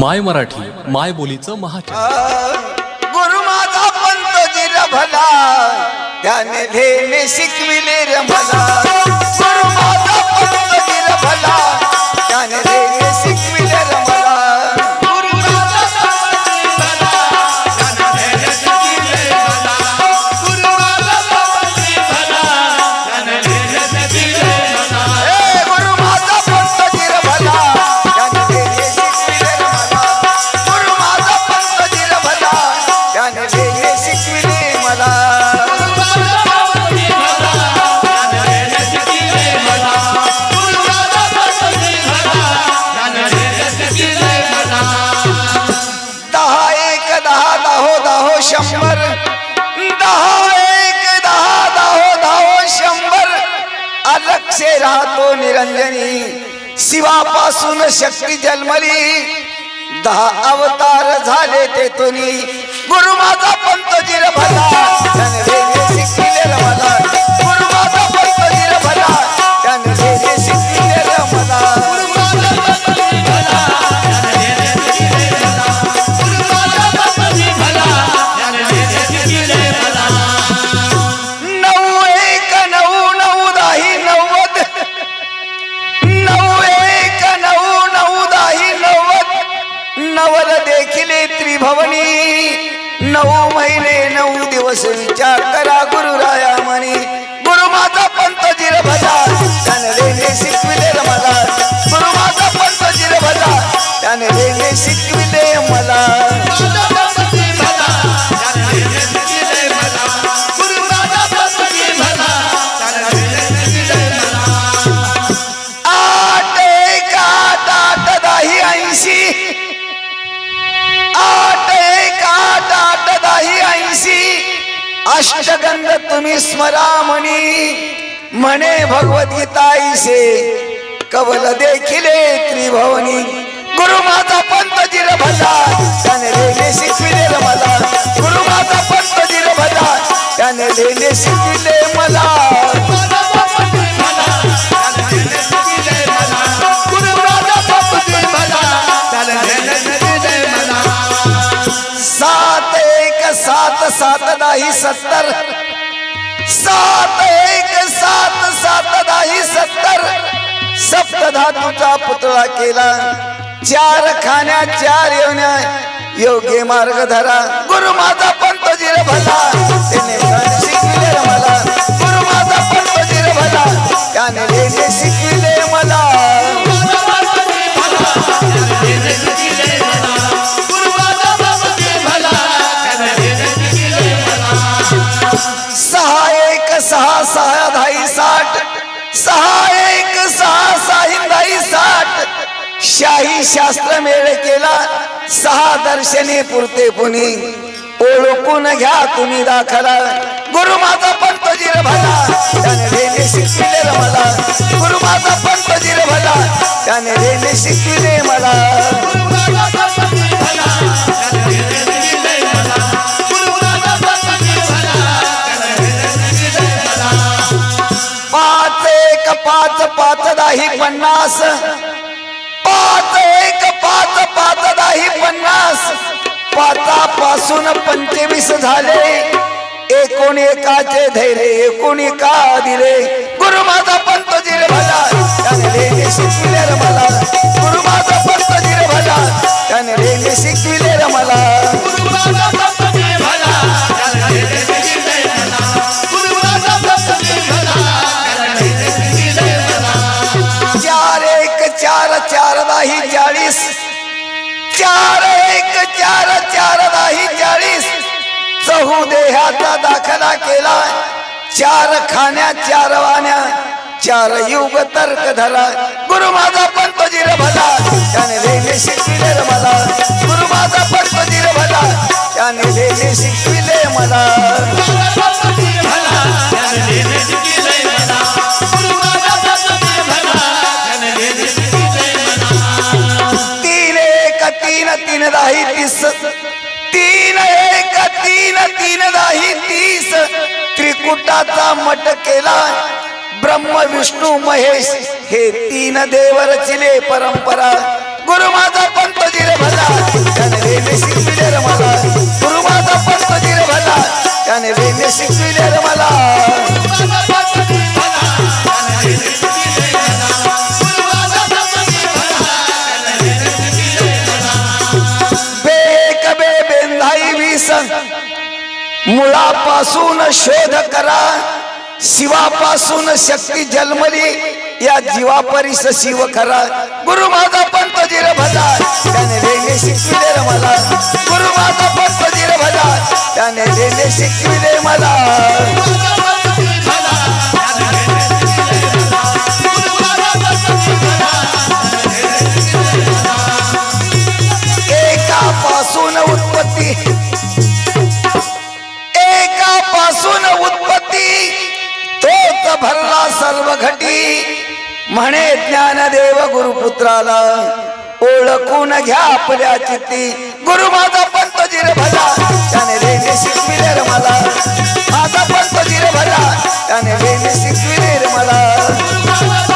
माय मराठी माय बोलीचं महाचॅनल गुरु माझा पंत जिर भला त्याने शिकविले रे भला गुरु माझा पंत दहो शंभर दहा एक, दहा, दहो दहो शंभर अलक्षे राहतो निरंजनी, शिवापासून शक्ती जन्मली। दहा अवतार झाले ते तुनी गुरु माझा पंत जिर भला भवनी नऊ महिने नऊ दिवस विचार करा गुरुराया म्हणी. गुरु माझा पंत जिर भजा त्याने रेने शिकविले मला. गुरु माझा पंत जिर भजा त्याने रेने शिकविले मला. अष्टगंध तुम्ही स्मरा म्हणी म्हणे भगवद्गीताईसे कवल देखिले त्रिभवनी. गुरु माझा पंत जिर भजा त्याने लेणे शिकविले रे मला गुरु माझा पंत जिर भजा त्याने लेणे शिकविले मला. सात सात दाही सत्तर. सात एक सात सात दाही सत्तर. सप्तधातूचा पुतळा केला. चार खाण्या चार येवण्या योग्य मार्ग धरा. गुरु माझा पंत जिर भला. त्याने शिकले मला. गुरु माझा पंत जिर भला. त्याने शिकले मला. सहा साहिंदाई साठ शाही शास्त्र मेळ केला. सहा दर्शने पुरते पुणे ओळखून घ्या तुम्ही दाखला. गुरु माझा पंत जिर भला. त्याने रेने शिकविले मला. गुरु माझा पंत जिर भला. त्याने रेने शिकविले मला. दाही पन्नास. पाच एक पाच पाच दाही पन्नास. पाचापासून पंचवीस झाले. एकूण एकाचे धैर्य एकूण एका दिले. गुरु माझा पंत जिरे मला शिकले मला. चार एक चार चार नाही चाळीस. चहू देहाचा दाखला केला. चार खाण्या चार वाण्या. चार युग तर्क धरा. गुरु माझा पंत जिर भला. त्याने वेगळे शिकविले मला. गुरु माझा पंत जिर भला. त्याने वेगळे शिकविले तीन तीन दाही तीस. तीन एक तीन तीन दाही तीस. त्रिकुटाचा मट केला. ब्रह्म विष्णू महेश हे तीन देवरचिले परंपरा. गुरु माझा पंत जिरे भला. त्याने रेने शिकविले मला. गुरु माझा पंत जिरे भला. त्याने रेने शिकविले मला. पासून शोध करा. शिवापासून शक्ती जन्मली. या जीवापरीस शिव करा. गुरु माझा पंत जिर भजा. त्याने रेने शिकले मला. गुरु माझा पंत जिर भजा. त्याने रेने शिकले सर्व घटी म्हणे ज्ञानदेव गुरुपुत्राला. ओळखून घ्या आपल्या चित्ती. गुरु माझा पंत तो जिर भला त्याने वेणे शिकविले मला. माझा पंत तो जिर भला त्याने वेणे शिकविले मला.